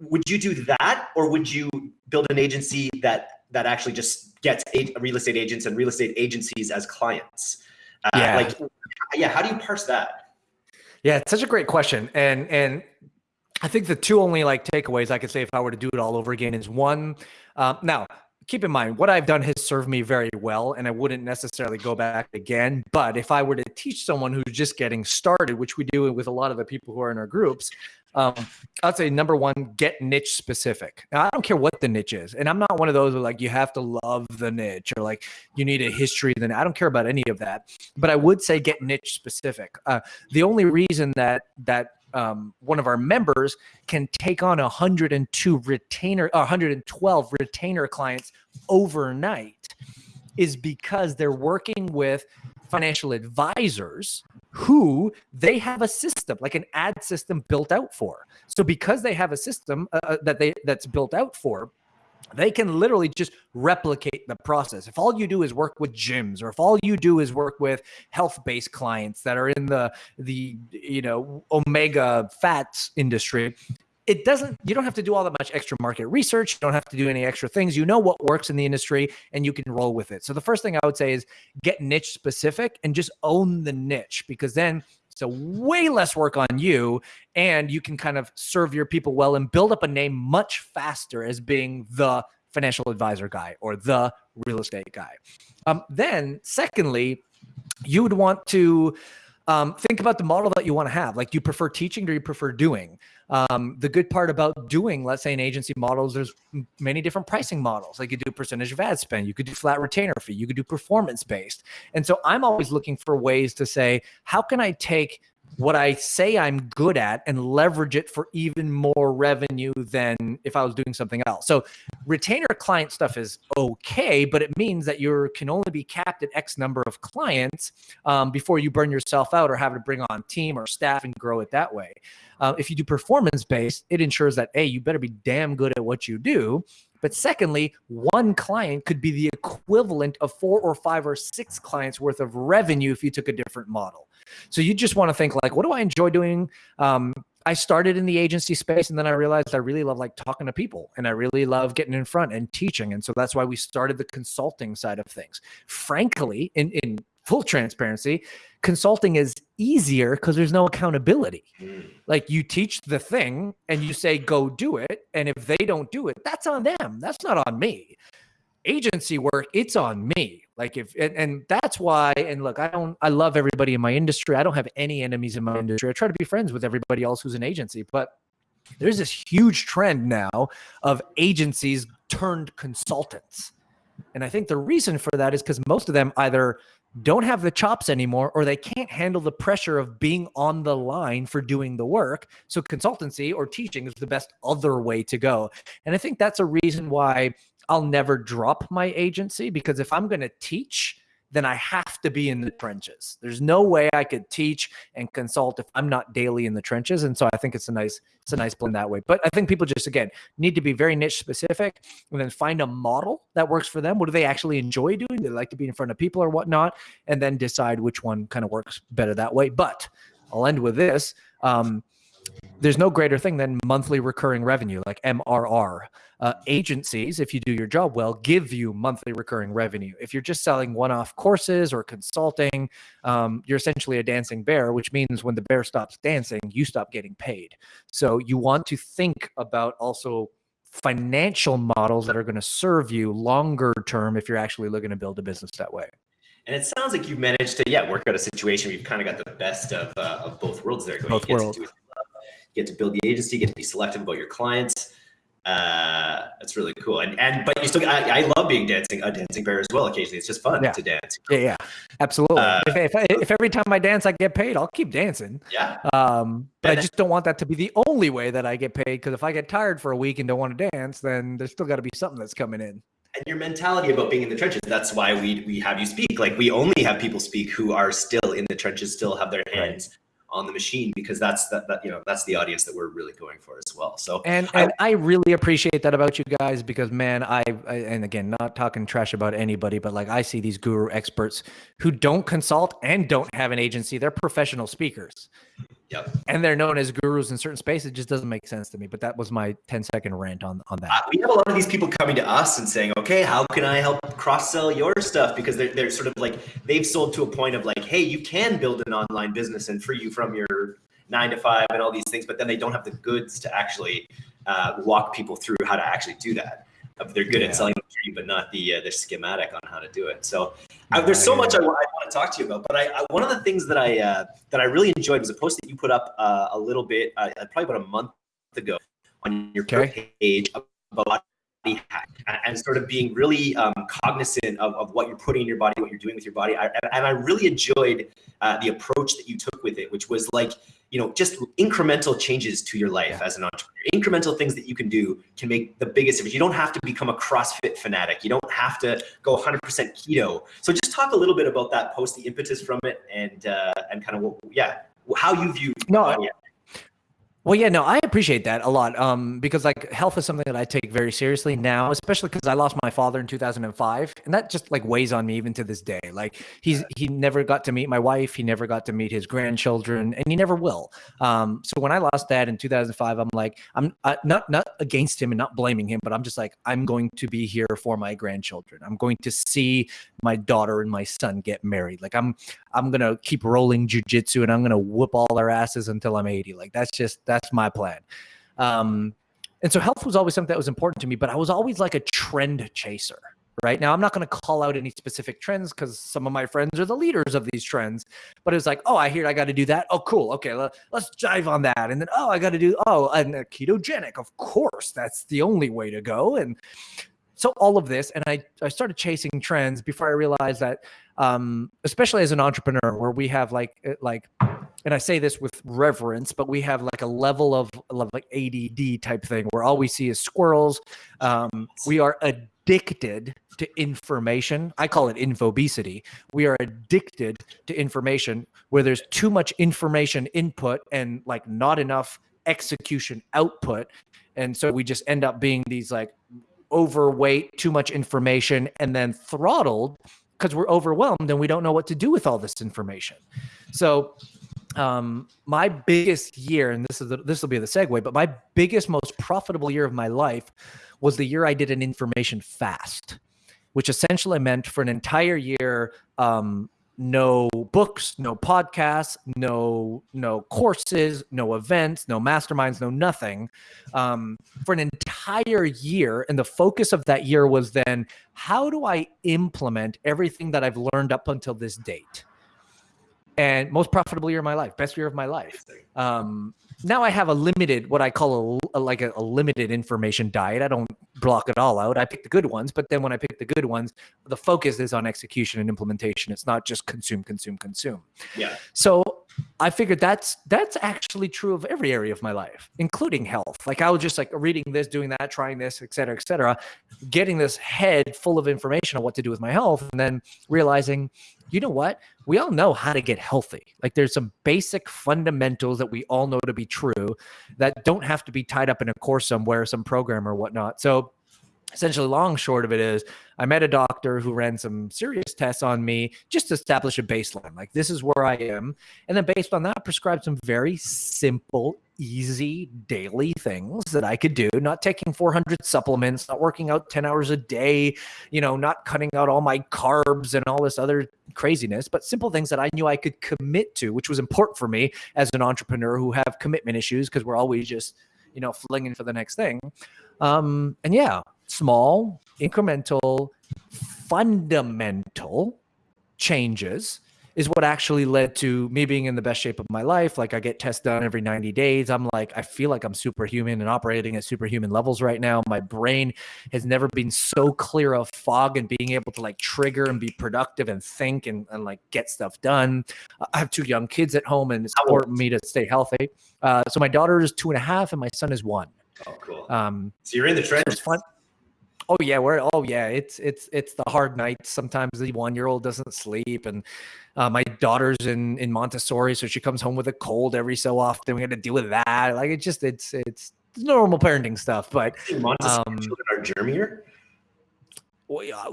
would you do that, or would you build an agency that that actually just gets real estate agents and real estate agencies as clients? Uh, yeah. Like, yeah. How do you parse that? Yeah, it's such a great question, and and I think the two only like takeaways I could say if I were to do it all over again is one. Um, now, keep in mind what I've done has served me very well, and I wouldn't necessarily go back again. But if I were to teach someone who's just getting started, which we do with a lot of the people who are in our groups, um, I'd say number one, get niche specific. Now, I don't care what the niche is, and I'm not one of those who like you have to love the niche or like you need a history. Then I don't care about any of that. But I would say get niche specific. Uh, the only reason that that um, one of our members can take on 102 retainer, 112 retainer clients overnight is because they're working with financial advisors who they have a system like an ad system built out for. So because they have a system uh, uh that they that's built out for they can literally just replicate the process. If all you do is work with gyms or if all you do is work with health-based clients that are in the the you know omega fats industry, it doesn't you don't have to do all that much extra market research, you don't have to do any extra things. You know what works in the industry and you can roll with it. So the first thing I would say is get niche specific and just own the niche because then so way less work on you, and you can kind of serve your people well and build up a name much faster as being the financial advisor guy or the real estate guy. Um, then, secondly, you would want to um, think about the model that you want to have. Like, do you prefer teaching or do you prefer doing? Um, the good part about doing, let's say, an agency model is there's many different pricing models. Like you could do percentage of ad spend, you could do flat retainer fee, you could do performance based. And so I'm always looking for ways to say, how can I take what I say I'm good at and leverage it for even more revenue than if I was doing something else. So retainer client stuff is okay, but it means that you can only be capped at X number of clients um, before you burn yourself out or have to bring on team or staff and grow it that way. Uh, if you do performance based, it ensures that a you better be damn good at what you do. But secondly, one client could be the equivalent of four or five or six clients worth of revenue if you took a different model. So you just want to think like, what do I enjoy doing? Um, I started in the agency space and then I realized I really love like talking to people and I really love getting in front and teaching. And so that's why we started the consulting side of things. Frankly, in, in full transparency, consulting is easier because there's no accountability. Mm. Like you teach the thing and you say, go do it. And if they don't do it, that's on them. That's not on me. Agency work, it's on me. Like if and, and that's why, and look, I don't I love everybody in my industry. I don't have any enemies in my industry. I try to be friends with everybody else who's an agency, but there's this huge trend now of agencies turned consultants. And I think the reason for that is because most of them either don't have the chops anymore or they can't handle the pressure of being on the line for doing the work. So consultancy or teaching is the best other way to go. And I think that's a reason why I'll never drop my agency because if I'm going to teach, then I have to be in the trenches. There's no way I could teach and consult if I'm not daily in the trenches. And so I think it's a nice, it's a nice blend that way. But I think people just again need to be very niche specific and then find a model that works for them. What do they actually enjoy doing? Do they like to be in front of people or whatnot? And then decide which one kind of works better that way. But I'll end with this. Um, there's no greater thing than monthly recurring revenue, like MRR. Uh, agencies, if you do your job well, give you monthly recurring revenue. If you're just selling one off courses or consulting, um, you're essentially a dancing bear, which means when the bear stops dancing, you stop getting paid. So you want to think about also financial models that are going to serve you longer term if you're actually looking to build a business that way. And it sounds like you've managed to, yeah, work out a situation where you've kind of got the best of, uh, of both worlds there. Both worlds get to build the agency, get to be selective about your clients. Uh, that's really cool. And and but you still, I, I love being dancing a dancing bear as well. Occasionally, it's just fun yeah. to dance. Yeah, yeah, absolutely. Uh, if, if, if every time I dance I get paid, I'll keep dancing. Yeah. Um, but and I just don't want that to be the only way that I get paid. Because if I get tired for a week and don't want to dance, then there's still got to be something that's coming in and your mentality about being in the trenches that's why we we have you speak like we only have people speak who are still in the trenches still have their hands on the machine because that's that, that you know that's the audience that we're really going for as well. So and I, and I really appreciate that about you guys because man I, I, and again not talking trash about anybody but like I see these guru experts who don't consult and don't have an agency. They're professional speakers Yep. And they're known as gurus in certain spaces. It just doesn't make sense to me. But that was my 10 second rant on, on that. Uh, we have a lot of these people coming to us and saying, okay, how can I help cross sell your stuff? Because they're, they're sort of like, they've sold to a point of like, hey, you can build an online business and free you from your nine to five and all these things, but then they don't have the goods to actually uh, walk people through how to actually do that. They're good yeah. at selling the tree, but not the uh, the schematic on how to do it. So uh, there's so much I, I, want to talk to you about. But I, I, one of the things that I uh, that I really enjoyed was a post that you put up uh, a little bit, uh, probably about a month ago, on your okay. page about body hack and sort of being really um, cognizant of, of what you're putting in your body, what you're doing with your body. I, and I really enjoyed uh, the approach that you took with it, which was like, you know, just incremental changes to your life as an entrepreneur. Incremental things that you can do can make the biggest difference. You don't have to become a CrossFit fanatic. You don't have to go 100% keto. So just talk a little bit about that post, the impetus from it, and uh, and kind of what, yeah, how you view. No, well, yeah, no, I appreciate that a lot. Um, because like health is something that I take very seriously now, especially because I lost my father in 2005, and that just like weighs on me even to this day. Like he's he never got to meet my wife, he never got to meet his grandchildren, and he never will. Um, so when I lost dad in 2005, I'm like, I'm uh, not not against him and not blaming him, but I'm just like, I'm going to be here for my grandchildren. I'm going to see my daughter and my son get married. Like I'm I'm gonna keep rolling jujitsu and I'm gonna whoop all their asses until I'm 80. Like that's just that's my plan. Um, and so health was always something that was important to me, but I was always like a trend chaser. Right now, I'm not going to call out any specific trends because some of my friends are the leaders of these trends. But it's like, oh, I hear I got to do that. Oh, cool. Okay, let, us dive on that. And then, oh, I got to do oh, and ketogenic. Of course, that's the only way to go. And so all of this, and I, I started chasing trends before I realized that, um, especially as an entrepreneur, where we have like uh, like, and I say this with reverence, but we have like a level of, of like ADD type thing where all we see is squirrels. Um, we are addicted to information. I call it infobesity. We are addicted to information where there's too much information input and like not enough execution output. And so we just end up being these like overweight, too much information, and then throttled because we're overwhelmed and we don't know what to do with all this information. So um, my biggest year, and this is the, this will be the segue, but my biggest, most profitable year of my life was the year I did an information fast, which essentially meant for an entire year, um, no books, no podcasts, no no courses, no events, no masterminds, no nothing um, for an entire year. And the focus of that year was then how do I implement everything that I've learned up until this date? And most profitable year of my life, best year of my life. Um, now I have a limited, what I call a, a like a, a, limited information diet. I don't block it all out. I pick the good ones, but then when I pick the good ones, the focus is on execution and implementation. It's not just consume, consume, consume. Yeah. So I figured that's that's actually true of every area of my life, including health. Like I was just like reading this, doing that, trying this, et cetera, et cetera, getting this head full of information on what to do with my health, and then realizing you know what? We all know how to get healthy. Like there's some basic fundamentals that we all know to be true that don't have to be tied up in a course somewhere, some program or whatnot. So essentially long short of it is i met a doctor who ran some serious tests on me just to establish a baseline like this is where i am. And then based on that prescribed some very simple easy daily things that i could do not taking 400 supplements not working out 10 hours a day you know not cutting out all my carbs and all this other craziness but simple things that i knew i could commit to which was important for me as an entrepreneur who have commitment issues because we're always just you know flinging for the next thing. Um and yeah small, incremental, fundamental changes is what actually led to me being in the best shape of my life. Like I get tests done every 90 days. I'm like, I feel like I'm superhuman and operating at superhuman levels right now. My brain has never been so clear of fog and being able to like trigger and be productive and think and, and like get stuff done. I have two young kids at home and it's important me to stay healthy. Uh, so my daughter is two and a half and my son is one. Oh, cool. Um, so you're in the trenches. So Oh yeah, we're oh yeah, it's it's it's the hard nights. Sometimes the one year old doesn't sleep, and uh, my daughter's in in Montessori, so she comes home with a cold every so often. We got to deal with that. Like it's just it's it's normal parenting stuff. But Montessori um, children are germier. Well, yeah,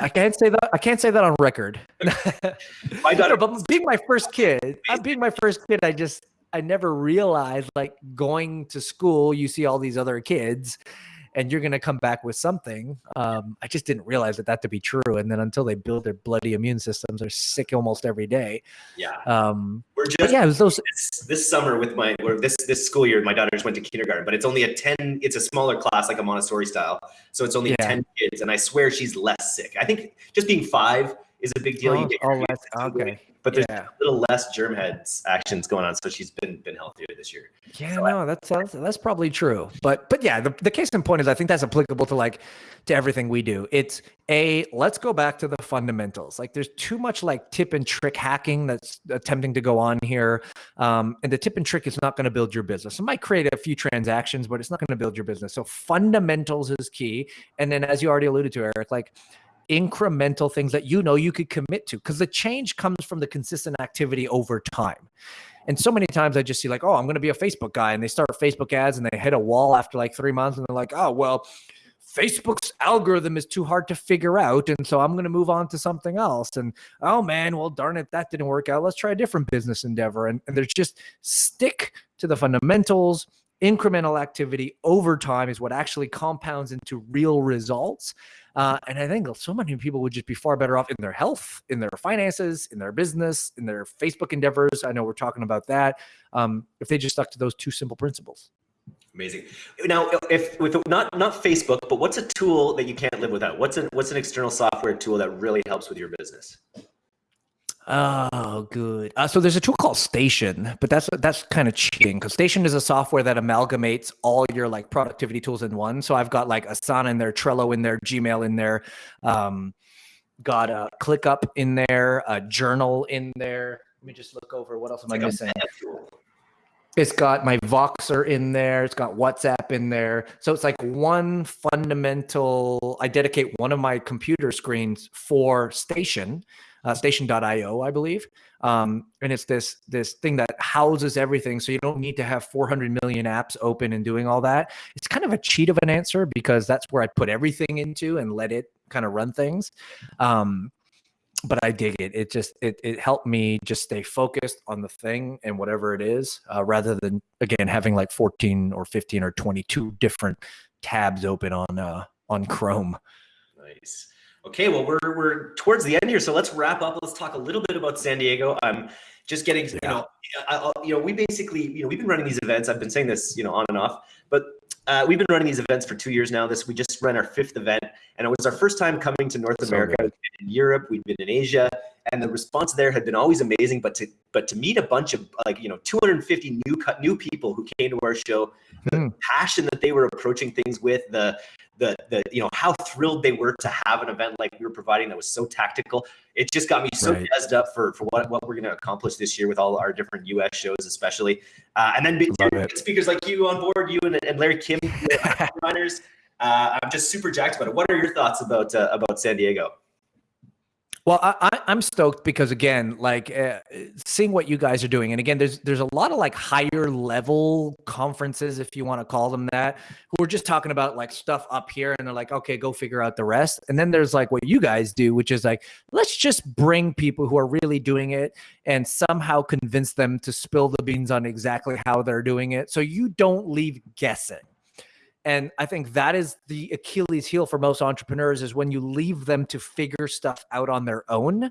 I can't say that. I can't say that on record. my daughter, but being my first kid, uh, being my first kid, I just I never realized like going to school, you see all these other kids and you're going to come back with something. Um, I just didn't realize that that to be true. And then until they build their bloody immune systems, they're sick almost every day. Yeah. Um, We're just, yeah, it was those. This, this summer with my, this, this school year, my daughters went to kindergarten, but it's only a 10, it's a smaller class, like a Montessori style. So it's only yeah. 10 kids. And I swear she's less sick. I think just being five is a big deal. Oh, oh less, okay but there's yeah. a little less germ heads actions going on. So she's been been healthier this year. Yeah, so no, that's, that's that's probably true. But but yeah, the, the case in point is I think that's applicable to like to everything we do. It's a let's go back to the fundamentals. Like there's too much like tip and trick hacking that's attempting to go on here. Um, and the tip and trick is not going to build your business. It might create a few transactions, but it's not going to build your business. So fundamentals is key. And then as you already alluded to, Eric, like incremental things that you know you could commit to because the change comes from the consistent activity over time. And so many times I just see like, oh, I'm going to be a Facebook guy, and they start Facebook ads and they hit a wall after like three months, and they're like, oh, well, Facebook's algorithm is too hard to figure out, and so I'm going to move on to something else. And oh man, well darn it, that didn't work out. Let's try a different business endeavor. And, and there's just stick to the fundamentals. Incremental activity over time is what actually compounds into real results. Uh, and I think so many people would just be far better off in their health, in their finances, in their business, in their Facebook endeavors. I know we're talking about that. Um, if they just stuck to those two simple principles. Amazing. Now, if with not not Facebook, but what's a tool that you can't live without? What's an what's an external software tool that really helps with your business? Oh, good. Uh, so there's a tool called Station, but that's that's kind of cheating because Station is a software that amalgamates all your like productivity tools in one. So I've got like Asana in there, Trello in there, Gmail in there, um, got a ClickUp in there, a Journal in there. Let me just look over what else am I missing. It's got my Voxer in there. It's got WhatsApp in there. So it's like one fundamental. I dedicate one of my computer screens for Station uh, station.io, I believe. Um, and it's this this thing that houses everything, so you don't need to have 400 million apps open and doing all that. It's kind of a cheat of an answer because that's where I put everything into and let it kind of run things. Um, but I dig it. It just it it helped me just stay focused on the thing and whatever it is, uh, rather than again having like 14 or 15 or 22 different tabs open on uh, on Chrome. Nice. Okay, well, we're, we're towards the end here, so let's wrap up. Let's talk a little bit about San Diego. I'm just getting, yeah. you know, I, you know, we basically, you know, we've been running these events. I've been saying this, you know, on and off, but uh, we've been running these events for two years now. This we just ran our fifth event, and it was our first time coming to North so America. We've been in Europe, we've been in Asia, and the response there had been always amazing. But to but to meet a bunch of like you know 250 new cut new people who came to our show, the hmm. passion that they were approaching things with, the the the you know how thrilled they were to have an event like we were providing that was so tactical. It just got me so right. jazzed up for for what what we're going to accomplish this year with all our different U.S. shows, especially, uh, and then speakers like you on board, you and, and Larry Kim, runners. Uh, I'm just super jacked about it. What are your thoughts about uh, about San Diego? Well, I, am stoked because again, like uh, seeing what you guys are doing, and again, there's there's a lot of like higher level conferences, if you want to call them that, who are just talking about like stuff up here, and they're like, okay, go figure out the rest. And then there's like what you guys do, which is like, let's just bring people who are really doing it and somehow convince them to spill the beans on exactly how they're doing it, so you don't leave guessing. And I think that is the Achilles heel for most entrepreneurs is when you leave them to figure stuff out on their own,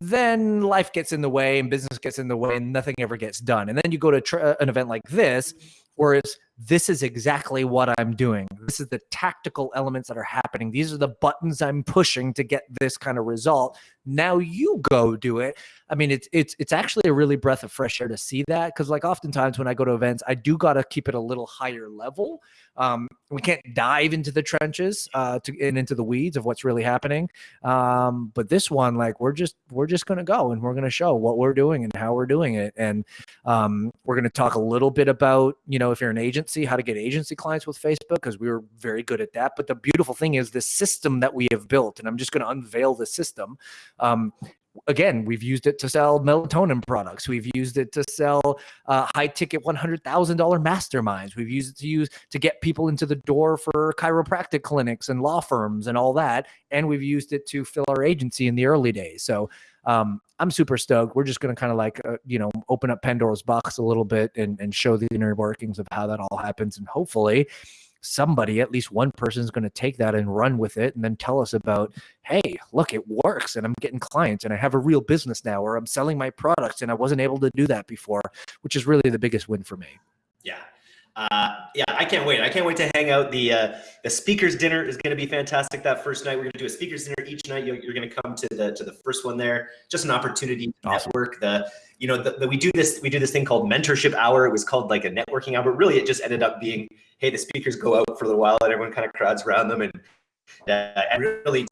then life gets in the way and business gets in the way and nothing ever gets done. And then you go to uh, an event like this, whereas this is exactly what I'm doing. This is the tactical elements that are happening. These are the buttons I'm pushing to get this kind of result. Now you go do it. I mean, it's it's it's actually a really breath of fresh air to see that because like oftentimes when I go to events, I do got to keep it a little higher level um, we can't dive into the trenches uh, to and into the weeds of what's really happening. Um, but this one, like we're just we're just gonna go and we're gonna show what we're doing and how we're doing it, and um, we're gonna talk a little bit about you know if you're an agency, how to get agency clients with Facebook because we were very good at that. But the beautiful thing is the system that we have built, and I'm just gonna unveil the system. Um, again, we've used it to sell melatonin products. We've used it to sell uh, high ticket $100,000 masterminds. We've used it to use to get people into the door for chiropractic clinics and law firms and all that. And we've used it to fill our agency in the early days. So um, I'm super stoked. We're just going to kind of like, uh, you know, open up Pandora's box a little bit and, and show the inner workings of how that all happens. And hopefully somebody, at least one person is going to take that and run with it and then tell us about, hey, look, it works and I'm getting clients and I have a real business now or I'm selling my products and I wasn't able to do that before, which is really the biggest win for me. Yeah. Uh, yeah, I can't wait. I can't wait to hang out. The uh, the speakers dinner is going to be fantastic. That first night, we're going to do a speakers dinner each night. You're, you're going to come to the to the first one there. Just an opportunity to awesome. network. The you know the, the, we do this we do this thing called mentorship hour. It was called like a networking hour. But really, it just ended up being hey, the speakers go out for a while, and everyone kind of crowds around them, and uh, really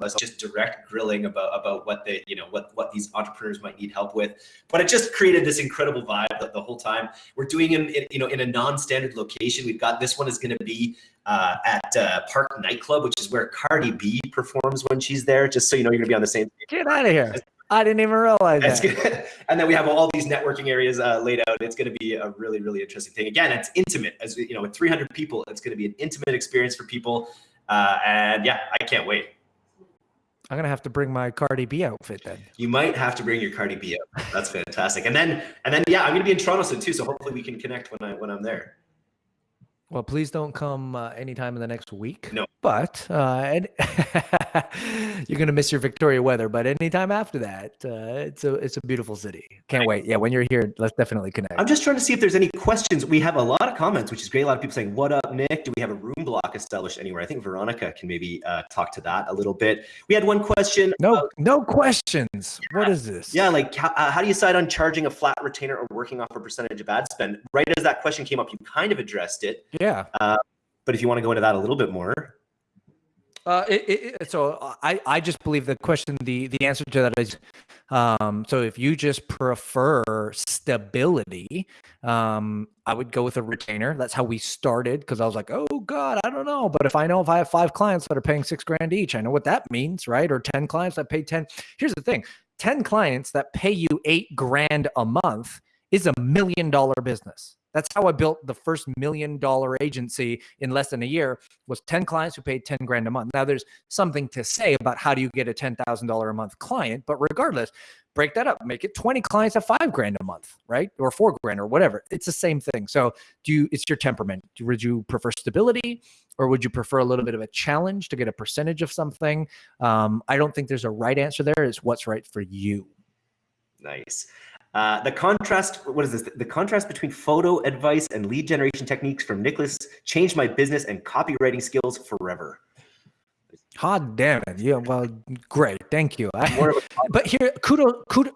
was just direct grilling about about what they you know what what these entrepreneurs might need help with. But it just created this incredible vibe the, the whole time. We're doing in, in, you know in a non-standard location. We've got this one is going to be uh, at uh, Parq nightclub which is where cardi b performs when she's there just so you know you're gonna be on the same get out of here I didn't even realize that. Good. And then we have all these networking areas uh, laid out. It's going to be a really, really interesting thing. Again, it's intimate. As you know, with 300 people, it's going to be an intimate experience for people. Uh, and yeah, I can't wait. I'm gonna have to bring my Cardi B outfit then. You might have to bring your Cardi B out. That's fantastic. And then and then yeah, I'm gonna be in Toronto soon too. So hopefully we can connect when I when I'm there. Well, please don't come uh, anytime in the next week. No. But uh, and you're gonna miss your Victoria weather. But anytime after that, uh, it's a it's a beautiful city. Can't wait. Yeah, when you're here, let's definitely connect. I'm just trying to see if there's any questions. We have a lot of comments, which is great. A lot of people saying, "What up, Nick? Do we have a room block established anywhere?" I think Veronica can maybe uh, talk to that a little bit. We had one question. no about- no questions. What is this? yeah, like how, uh, how do you decide on charging a flat retainer or working off a percentage of ad spend? Right as that question came up, you kind of addressed it. yeah. But if you want to go into that a little bit more, Uh, it, it, so I, I just believe the question, the, the answer to that is, um, so if you just prefer stability, um, I would go with a retainer. That's how we started because I was like, oh God, I don't know. But if I know if I have five clients that are paying six grand each, I know what that means, right? Or 10 clients that pay 10. Here's the thing 10 clients that pay you eight grand a month is a million dollar business. That's how I built the first million dollar agency in less than a year was 10 clients who paid 10 grand a month. Now there's something to say about how do you get a $10,000 a month client, but regardless, break that up, make it 20 clients at five grand a month, right? Or four grand or whatever. It's the same thing. So do you, it's your temperament. Would you prefer stability or would you prefer a little bit of a challenge to get a percentage of something? Um, I don't think there's a right answer there. It's what's right for you. nice. Uh, the contrast, what is this? The contrast between photo advice and lead generation techniques from Nicholas changed my business and copywriting skills forever. Hot damn it. Yeah. Well, great. Thank you. I, More of a but here kudos kudos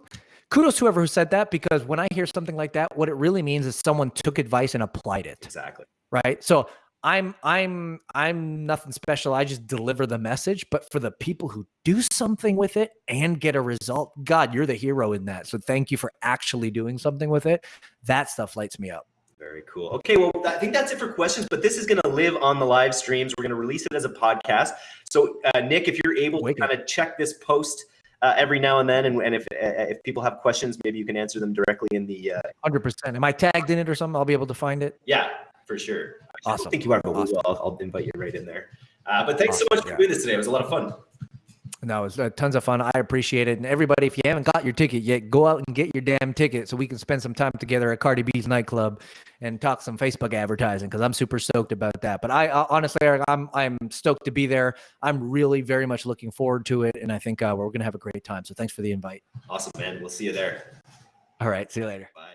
kudos to whoever who said that because when i hear something like that what it really means is someone took advice and applied it exactly. right so i'm i'm i'm nothing special i just deliver the message but for the people who do something with it and get a result god you're the hero in that so thank you for actually doing something with it that stuff lights me up Very cool. Okay, well, I think that's it for questions, but this is going to live on the live streams. We're going to release it as a podcast. So, uh, Nick, if you're able Wicked. to kind of check this post uh, every now and then, and, and if uh, if people have questions, maybe you can answer them directly in the. Uh, 100% am i tagged in it or something i'll be able to find it yeah, for sure. I don't Awesome. think you are, but we Awesome. I'll, I'll invite you right in there. Uh, but thanks so much for yeah. doing this today. It was a lot of fun. No, it was uh, tons of fun. I appreciate it. And everybody, if you haven't got your ticket yet, go out and get your damn ticket so we can spend some time together at Cardi B's nightclub and talk some Facebook advertising because I'm super stoked about that. But I uh, honestly, Eric, I'm I'm stoked to be there. I'm really very much looking forward to it, and I think uh, we're gonna have a great time. So thanks for the invite. Awesome, man. We'll see you there. All right, see you later. Bye.